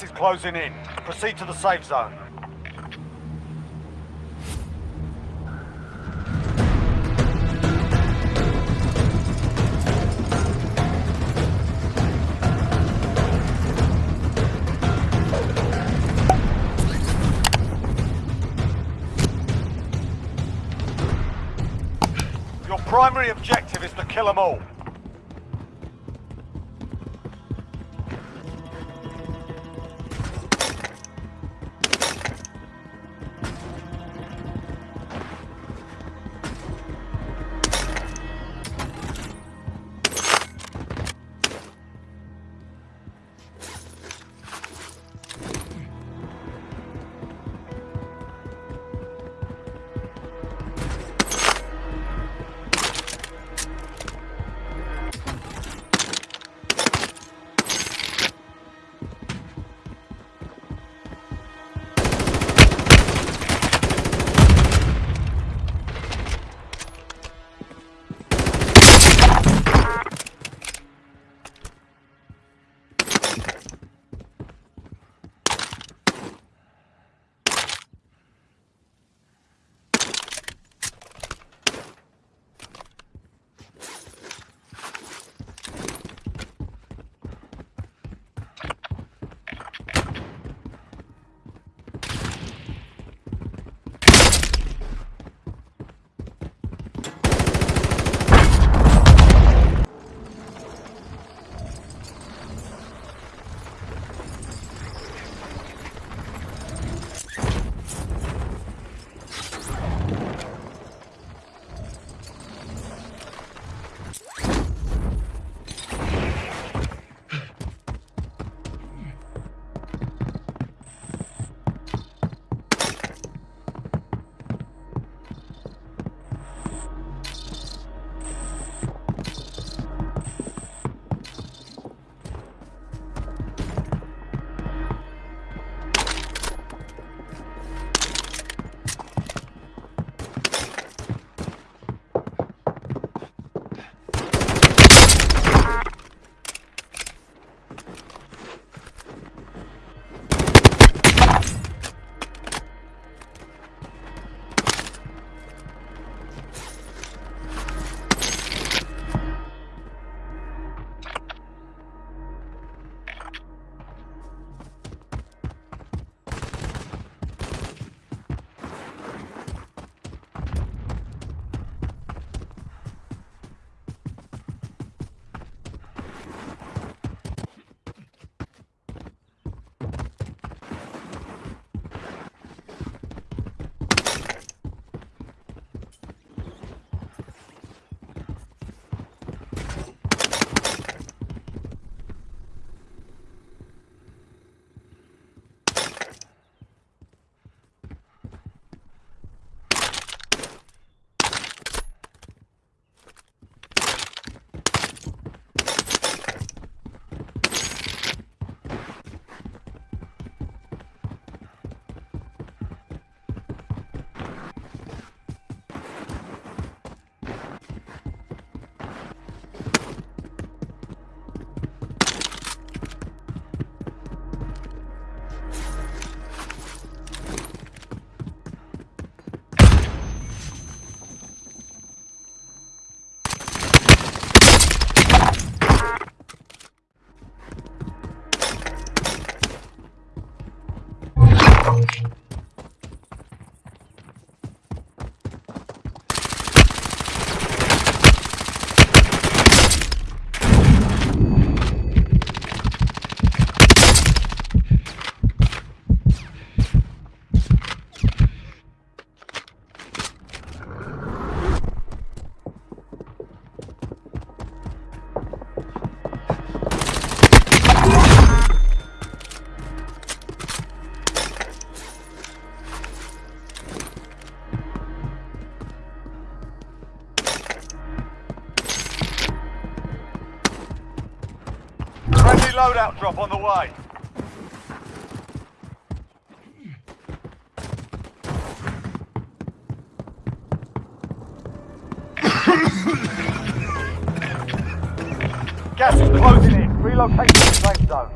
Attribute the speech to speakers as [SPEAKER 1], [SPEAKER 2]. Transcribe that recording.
[SPEAKER 1] This is closing in. Proceed to the safe zone. Your primary objective is to kill them all. loadout drop on the way. Gas is closing in. Relocating to the safe zone.